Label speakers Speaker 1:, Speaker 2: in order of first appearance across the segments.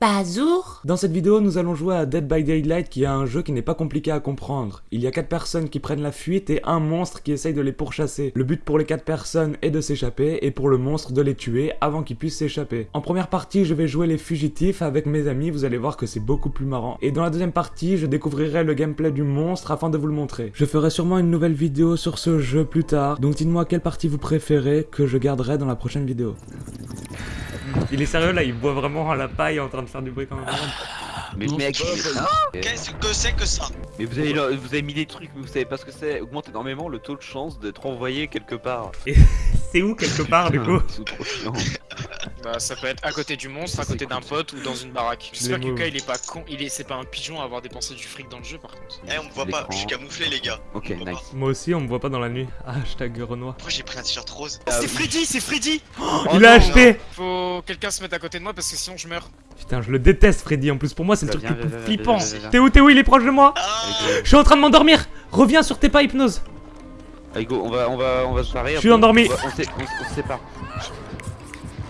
Speaker 1: Bazour
Speaker 2: Dans cette vidéo, nous allons jouer à Dead by Daylight qui est un jeu qui n'est pas compliqué à comprendre. Il y a 4 personnes qui prennent la fuite et un monstre qui essaye de les pourchasser. Le but pour les 4 personnes est de s'échapper et pour le monstre de les tuer avant qu'ils puissent s'échapper. En première partie, je vais jouer les fugitifs avec mes amis, vous allez voir que c'est beaucoup plus marrant. Et dans la deuxième partie, je découvrirai le gameplay du monstre afin de vous le montrer. Je ferai sûrement une nouvelle vidéo sur ce jeu plus tard, donc dites-moi quelle partie vous préférez que je garderai dans la prochaine vidéo. Il est sérieux là, il boit vraiment à la paille en train de faire du bruit quand même.
Speaker 3: Mais mec,
Speaker 4: c'est pas-
Speaker 5: Qu'est-ce que c'est que ça?
Speaker 3: Mais vous avez, vous avez mis des trucs, mais vous savez pas ce que c'est. Augmente énormément le taux de chance d'être envoyé quelque part.
Speaker 2: C'est où quelque part du coup?
Speaker 3: C'est trop chiant.
Speaker 4: Bah ça peut être à côté du monstre, à côté d'un pote ou dans une baraque. J'espère que. Yuka il est pas con, il est c'est pas un pigeon à avoir dépensé du fric dans le jeu par contre.
Speaker 5: Eh, on me voit pas, je suis camouflé, les gars.
Speaker 3: Ok, nice.
Speaker 2: Moi aussi, on me voit pas dans la nuit. Hashtag Renoir.
Speaker 5: Pourquoi j'ai pris un t-shirt rose
Speaker 3: Ah
Speaker 4: c'est
Speaker 3: oui.
Speaker 4: Freddy, c'est Freddy
Speaker 2: il a acheté
Speaker 4: Faut quelqu'un se mettre à côté de moi parce que sinon je meurs.
Speaker 2: Putain, je le déteste Freddy en plus. Pour moi, c'est le
Speaker 3: Bah,
Speaker 2: truc le plus flippant. T'es où, t'es où Il est proche de moi
Speaker 5: Ah
Speaker 2: Je suis en train de m'endormir Reviens sur tes pas hypnose
Speaker 3: Allez go, on va, on va, on va se barrer.
Speaker 2: Je suis endormi.
Speaker 3: On se sépare.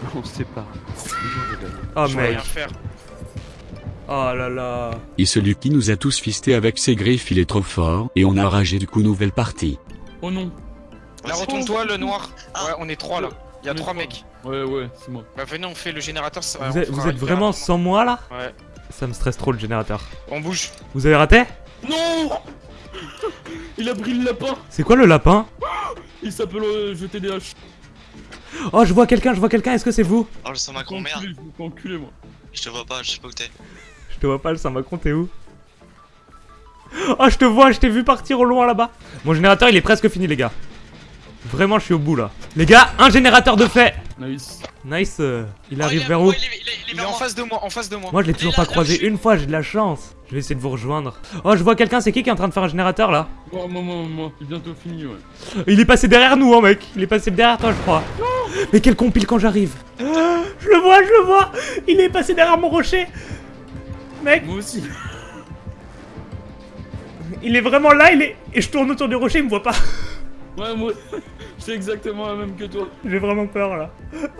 Speaker 3: On se sépare.
Speaker 2: Oh mec. Oh là là.
Speaker 6: Et celui qui nous a tous fisté avec ses griffes il est trop fort, et on a ragé du coup nouvelle partie.
Speaker 7: Oh non
Speaker 4: Là retourne-toi le noir.
Speaker 5: Ah.
Speaker 4: Ouais on est trois là. Il y a trois mecs.
Speaker 7: Ouais, ouais, c'est moi.
Speaker 4: Bah venez on fait le générateur. ça-
Speaker 2: Vous êtes, vous vraiment sans moi là
Speaker 4: Ouais.
Speaker 2: Ça me stresse trop le générateur.
Speaker 4: On bouge.
Speaker 2: Vous avez raté
Speaker 7: Non Il a pris le lapin
Speaker 2: C'est quoi le lapin
Speaker 7: Il s'appelle euh, jeter des haches.
Speaker 2: Oh, je vois quelqu'un, je vois quelqu'un, est-ce que c'est vous
Speaker 5: Oh, je sens ma grand-mère.
Speaker 7: Enculé, je me fais enculer, moi.
Speaker 5: Je te vois pas, je sais pas où t'es.
Speaker 2: Je te vois pas, le Saint-Macron, t'es où Oh, je te vois, je t'ai vu partir au loin là-bas. Mon générateur, il est presque fini, les gars. Vraiment, je suis au bout là. Les gars, un générateur de fait
Speaker 7: Nice.
Speaker 2: Nice, euh, il
Speaker 5: Oh,
Speaker 2: arrive vers où
Speaker 5: il est, il est- il est
Speaker 4: Il est
Speaker 5: vers
Speaker 4: en
Speaker 5: moi.
Speaker 4: face de moi, en face de moi.
Speaker 2: Moi, je l'ai toujours
Speaker 5: là,
Speaker 2: pas croisé
Speaker 5: suis.
Speaker 2: une fois, j'ai de la chance. Je vais essayer de vous rejoindre. Oh, je vois quelqu'un, c'est qui qui est en train de faire un générateur là
Speaker 7: Moi, moi, moi, moi. Il est bientôt fini, ouais.
Speaker 2: Il est passé derrière nous, hein, mec. Il est passé derrière toi, je crois. Mais quel compile quand j'arrive. Je le vois, je le vois. Il est passé derrière mon rocher. Mec,
Speaker 7: Moi aussi.
Speaker 2: il est vraiment là, il est. Et je tourne autour du rocher, il me voit pas.
Speaker 7: Ouais, moi. C'est exactement la même que toi.
Speaker 2: J'ai vraiment peur là.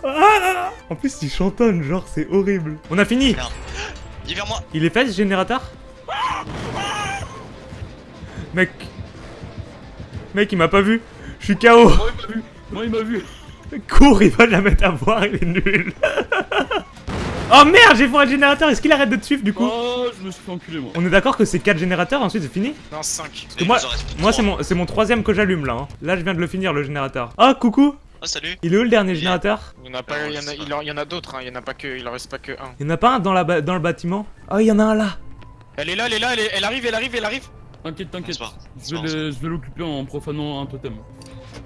Speaker 2: Ah en plus, il chantonne, genre, c'est horrible. On a fini.
Speaker 5: Il est vers moi.
Speaker 2: Il est fait ce générateur Mec. Mec, il m'a pas vu. Je suis KO.
Speaker 7: Moi, il m'a vu. Moi, il m'a vu.
Speaker 2: Cours, il va jamais t'avoir, il est nul. oh merde, j'ai fait un générateur. Est-ce qu'il arrête de te suivre du coup
Speaker 7: Oh, je me suis fait enculer, moi.
Speaker 2: On est d'accord que c'est 4 générateurs, ensuite c'est fini
Speaker 4: Non 5.
Speaker 5: Et
Speaker 2: moi-
Speaker 5: que
Speaker 2: Moi, c'est mon, c'est mon troisième que j'allume là. hein. Là, je viens de le finir le générateur. Oh, coucou
Speaker 5: Oh, salut.
Speaker 2: Il est où le dernier générateur
Speaker 4: Il y en a pas,
Speaker 5: Non,
Speaker 4: il y en
Speaker 5: je
Speaker 4: a,
Speaker 5: sais
Speaker 4: il
Speaker 5: pas.
Speaker 4: en- il y en a d'autres, hein. il y en a pas que, il en reste pas que un.
Speaker 2: Il y en a pas un dans, la dans le bâtiment Oh, il y en a un là
Speaker 4: Elle est là, elle est là, elle, est- elle arrive, elle arrive, elle arrive.
Speaker 7: T'inquiète, t'inquiète. Je vais le- l'occuper en profanant un totem.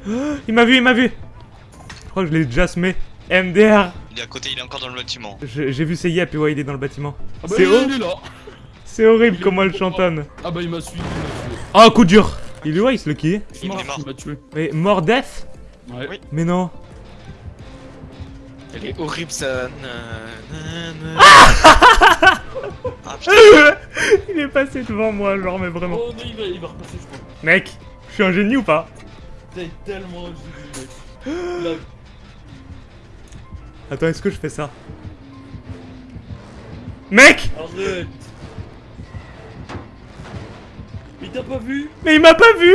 Speaker 2: Il m'a vu, il m'a vu crois que je l'ai déjà semé. MDR
Speaker 5: Il est à côté, il est encore dans le bâtiment.
Speaker 2: J'ai vu ses yep et ouais, il est dans le bâtiment.
Speaker 7: Ah bah,
Speaker 2: C'est
Speaker 7: il,
Speaker 2: haut
Speaker 7: il est là.
Speaker 2: C'est horrible
Speaker 7: Il
Speaker 2: comment elle chantonne.
Speaker 7: Ah bah, il m'a suivi. Il m'a.
Speaker 2: Oh, coup dur Il est où, Ice Lucky
Speaker 7: Je suis
Speaker 5: Il est mort.
Speaker 7: il m'a tué.
Speaker 2: Mais mort death
Speaker 7: Ouais.
Speaker 4: Oui.
Speaker 2: Mais non.
Speaker 4: Elle est horrible ça.
Speaker 5: Ah putain,
Speaker 2: il est passé devant moi, genre, mais vraiment.
Speaker 7: Oh non, il va, il va repasser, je crois.
Speaker 2: Mec, je suis un génie ou pas?
Speaker 7: T'es tellement génial, mec. Là,
Speaker 2: Attends, est-ce que je fais ça Mec
Speaker 7: arrête. Il t'a pas vu
Speaker 2: Mais il m'a pas vu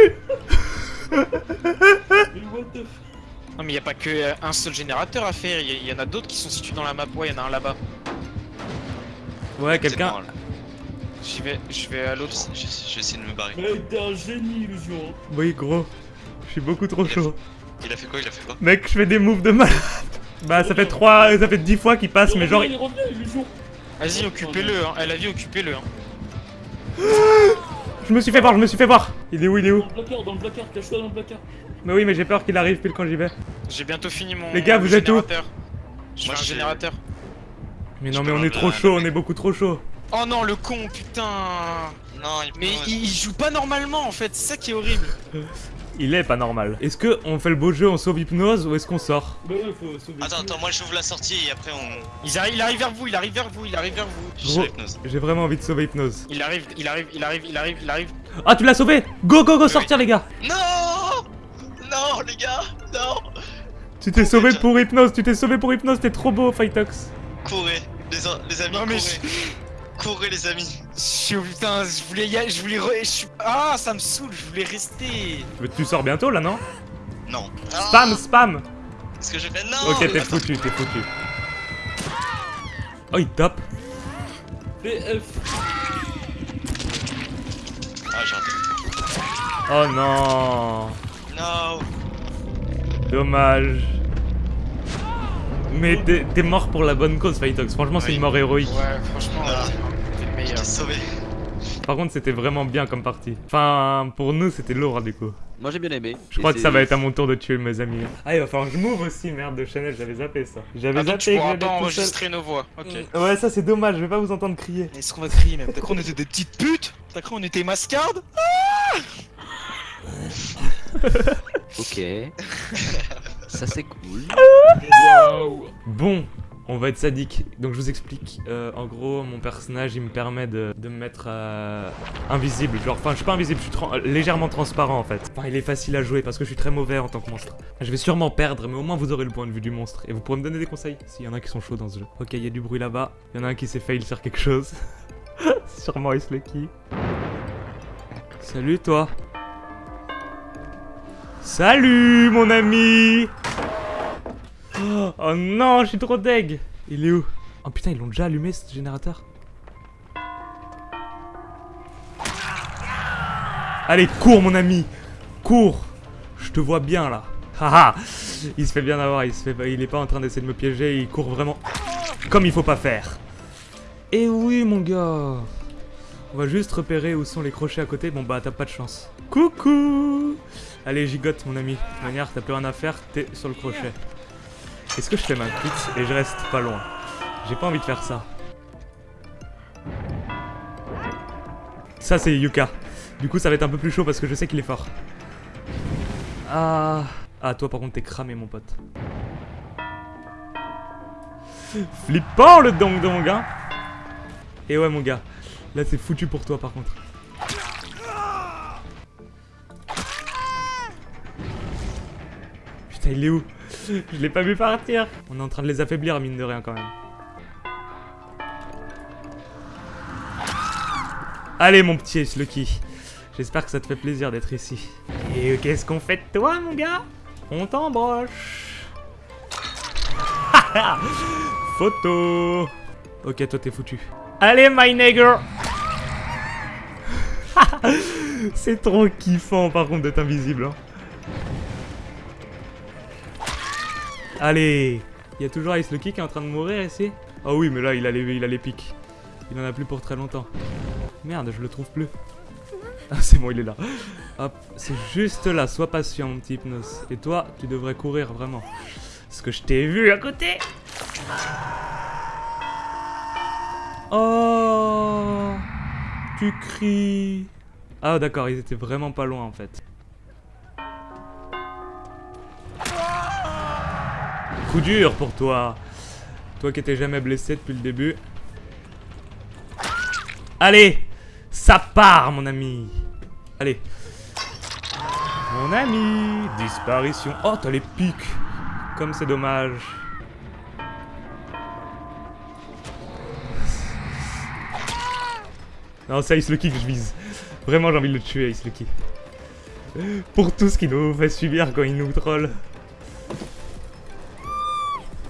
Speaker 7: Mais what the f...
Speaker 4: Non mais il y a pas que euh, un seul générateur à faire, il y, y en a d'autres qui sont situés dans la map. Ouais, il y en a un là-bas.
Speaker 2: Ouais, quelqu'un.
Speaker 4: J'y vais, je vais à l'autre.
Speaker 5: je de me barrer.
Speaker 7: Mec, t'es un génie, Illusion.
Speaker 2: Oui, gros. Je suis beaucoup trop chaud.
Speaker 5: Il a fait quoi? Il a fait quoi?
Speaker 2: Mec, je fais des moves de malade. Bah, ça fait 3, ça fait 10 fois qu'il passe, mais genre.
Speaker 7: Il revient, Illusion.
Speaker 4: Vas-y, occupez-le, hein. Elle a vu, occupez-le. Hein.
Speaker 2: Je me suis fait voir, je me suis fait voir. Il est où, il est où
Speaker 7: Dans le placard, dans le placard, cache-toi dans le placard.
Speaker 2: Mais oui, mais j'ai peur qu'il arrive pile quand j'y vais.
Speaker 4: J'ai bientôt fini mon.
Speaker 2: Les gars, vous êtes où.
Speaker 4: Je
Speaker 5: Moi, je
Speaker 4: générateur.
Speaker 2: Mais non, mais on est trop chaud, on est beaucoup trop chaud.
Speaker 4: Oh non, le con, putain.
Speaker 5: Non, il
Speaker 4: Mais il joue pas normalement en fait, c'est ça qui est horrible.
Speaker 2: Il est pas normal. Est-ce que on fait le beau jeu, on sauve hypnose ou est-ce qu'on sort
Speaker 7: Bah ouais, faut sauver.
Speaker 5: Attends, attends, moi j'ouvre la sortie et après on.
Speaker 4: Il arrive, il arrive vers vous, il arrive vers vous, il arrive vers vous.
Speaker 2: Gros. J'ai vraiment envie de sauver hypnose.
Speaker 4: Il arrive, il arrive, il arrive, il arrive, il arrive.
Speaker 2: Ah, tu l'as sauvé Go, go, go,
Speaker 5: Oui.
Speaker 2: sortir, les gars
Speaker 5: Non Non, les gars Non
Speaker 2: Tu t'es sauvé pour hypnose, tu t'es sauvé pour hypnose, t'es trop beau, Fightox.
Speaker 5: Courez, les les, amis,
Speaker 4: Non, mais
Speaker 5: courez. Courez, les amis.
Speaker 4: Je suis putain, je voulais y aller, je voulais re... je suis- Ah, ça me saoule, je voulais rester.
Speaker 2: Mais tu sors bientôt là, non
Speaker 5: Non.
Speaker 2: Spam, spam
Speaker 5: Qu'est-ce que j'ai fait Non
Speaker 2: Ok, t'es foutu, t'es foutu. Oh, il tape
Speaker 7: PF.
Speaker 5: Ah, j'ai raté.
Speaker 2: Oh non
Speaker 5: Non
Speaker 2: Dommage. Mais t'es mort pour la bonne cause, Fightox. Franchement, c'est une mort héroïque.
Speaker 4: Ouais, franchement,
Speaker 5: Ah.
Speaker 4: euh, t'es le
Speaker 5: Je
Speaker 4: meilleur.
Speaker 5: t'ai sauvé.
Speaker 2: Par contre, c'était vraiment bien comme partie. Enfin, pour nous, c'était lourd du coup.
Speaker 3: Moi j'ai bien aimé.
Speaker 2: Je crois que ça va être à mon tour de tuer mes amis. Ah, il va falloir que je m'ouvre aussi, merde de Chanel, j'avais zappé ça. J'avais
Speaker 4: Ah,
Speaker 2: zappé
Speaker 4: tu
Speaker 2: que
Speaker 4: pourras pas enregistrer nos voix. Ok.
Speaker 2: Ouais, ça c'est dommage, je vais pas vous entendre crier.
Speaker 4: Est-ce qu'on va crier même T'as cru on était des petites putes? T'as cru on était mascardes?
Speaker 3: Ok. ça c'est cool.
Speaker 7: Waouh.
Speaker 2: Bon, on va être sadique. Donc je vous explique. Euh, en gros, mon personnage, il me permet de, de me mettre euh, invisible. Genre, enfin, je suis pas invisible, je suis euh, légèrement transparent en fait. Enfin, il est facile à jouer parce que je suis très mauvais en tant que monstre. Je vais sûrement perdre, mais au moins vous aurez le point de vue du monstre. Et vous pourrez me donner des conseils s'il y en a qui sont chauds dans ce jeu. Ok, il y a du bruit là-bas. Il y en a un qui s'est fail sur quelque chose. Sûrement Ice Lucky. Salut toi. Salut mon ami Oh, oh non, je suis trop deg. Il est où? Oh putain, ils l'ont déjà allumé ce générateur. Allez, cours mon ami. Cours. Je te vois bien là. Haha Il se fait bien avoir, il, se fait... il est pas en train d'essayer de me piéger, il court vraiment comme il faut pas faire. Et oui mon gars. On va juste repérer où sont les crochets à côté, bon bah t'as pas de chance. Coucou. Allez gigote mon ami, de toute manière t'as plus rien à faire, t'es sur le crochet. Est-ce que je fais ma pute et je reste pas loin J'ai pas envie de faire ça. Ça c'est Yuka. Du coup ça va être un peu plus chaud parce que je sais qu'il est fort. Ah... Ah toi par contre t'es cramé mon pote. Flippant le dong dong hein Et ouais mon gars, là c'est foutu pour toi par contre. Putain il est où? Je l'ai pas vu partir On est en train de les affaiblir mine de rien quand même. Allez mon petit Ace Lucky J'espère que ça te fait plaisir d'être ici. Et qu'est-ce qu'on fait de toi mon gars? On t'embroche Photo Ok toi t'es foutu. Allez my nigger C'est trop kiffant par contre d'être invisible. hein. Allez Il y a toujours Ice Lucky qui est en train de mourir ici Ah oui mais là il a les, il a les pics. Il en a plus pour très longtemps. Merde je le trouve plus. Ah c'est bon il est là. Hop, c'est juste là, sois patient mon petit Hypnos. Et toi, tu devrais courir vraiment. Parce que je t'ai vu à côté Oh Tu cries Ah d'accord, ils étaient vraiment pas loin en fait. Coup dur pour toi. Toi qui étais jamais blessé depuis le début. Allez Ça part mon ami. Allez. Mon ami Disparition. Oh t'as les pics. Comme c'est dommage. Non c'est Ice Lucky que je vise. Vraiment j'ai envie de le tuer Ice Lucky. Pour tout ce qu'il nous fait subir quand il nous troll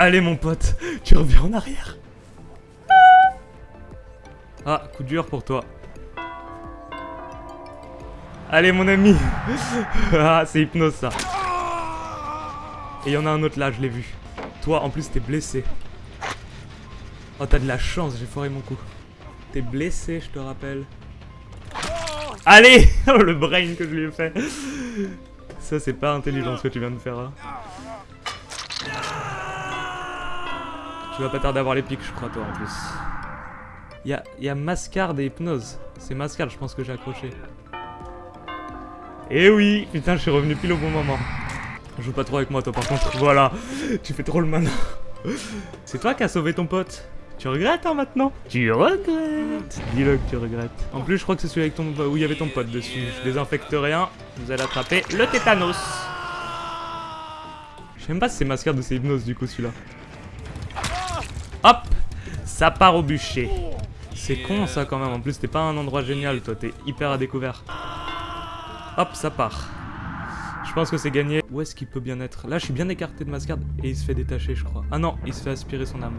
Speaker 2: Allez mon pote Tu reviens en arrière Ah coup dur pour toi Allez mon ami Ah c'est hypnose ça Et il y en a un autre là, je l'ai vu. Toi en plus t'es blessé. Oh t'as de la chance, j'ai foiré mon coup. T'es blessé, je te rappelle. Allez Oh le brain que je lui ai fait Ça c'est pas intelligent ce que tu viens de faire là. Tu vas pas tarder à avoir les pics je crois toi en plus. Il y a, y a Mascard et Hypnose. C'est Mascard je pense que j'ai accroché. Eh oui Putain, je suis revenu pile au bon moment. Joue pas trop avec moi, toi, par contre. Voilà Tu fais trop le malin. C'est toi qui as sauvé ton pote. Tu regrettes, hein, maintenant? Tu regrettes Dis-le que tu regrettes. En plus, je crois que c'est celui avec ton... où il y avait ton pote dessus. Je désinfecte rien. Vous allez attraper le tétanos. Je sais même pas si c'est mascarde ou c'est hypnose, du coup, celui-là. Hop Ça part au bûcher. C'est con ça quand même, en plus t'es pas un endroit génial toi, t'es hyper à découvert. Hop, ça part. Je pense que c'est gagné. Où est-ce qu'il peut bien être? Là je suis bien écarté de Mascard et il se fait détacher je crois. Ah non, il se fait aspirer son âme.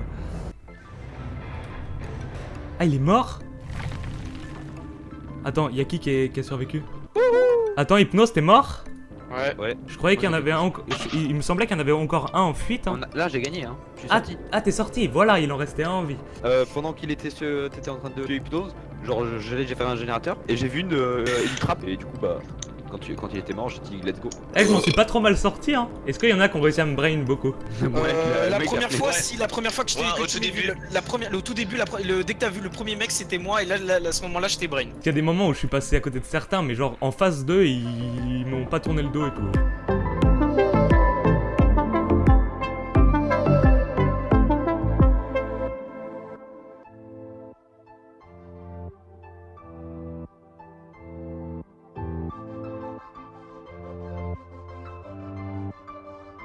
Speaker 2: Ah il est mort? Attends, y'a qui qui, qui a survécu? Attends, Hypnose, t'es mort?
Speaker 4: Ouais.
Speaker 3: Ouais.
Speaker 2: Je croyais qu'il y en avait un. Il, il me semblait qu'il y en avait encore un en fuite. hein.
Speaker 3: A- Là, j'ai gagné, hein.
Speaker 2: Ah, ah, t'es sorti, voilà, il en restait un en vie.
Speaker 3: Euh, pendant qu'il était en train de hypnose, genre j'ai fait un générateur et j'ai vu une, euh, une trappe et du coup bah quand, tu... quand il était mort j'ai dit let's go.
Speaker 2: Eh, je m'en suis pas trop mal sorti, hein. Est-ce qu'il y en a qui ont réussi à me brain beaucoup
Speaker 4: Euh, la première fois,
Speaker 5: Ouais.
Speaker 4: si la première fois que je t'ai
Speaker 5: Ouais, au
Speaker 4: tu
Speaker 5: tout début.
Speaker 4: le, la première, le tout début, la, pre- le, dès que t'as vu le premier mec, c'était moi, et là, là, là, à ce moment-là, j'étais brain.
Speaker 2: Il y a des moments où je suis passé à côté de certains, mais genre en phase 2, ils, ils m'ont pas tourné le dos et tout.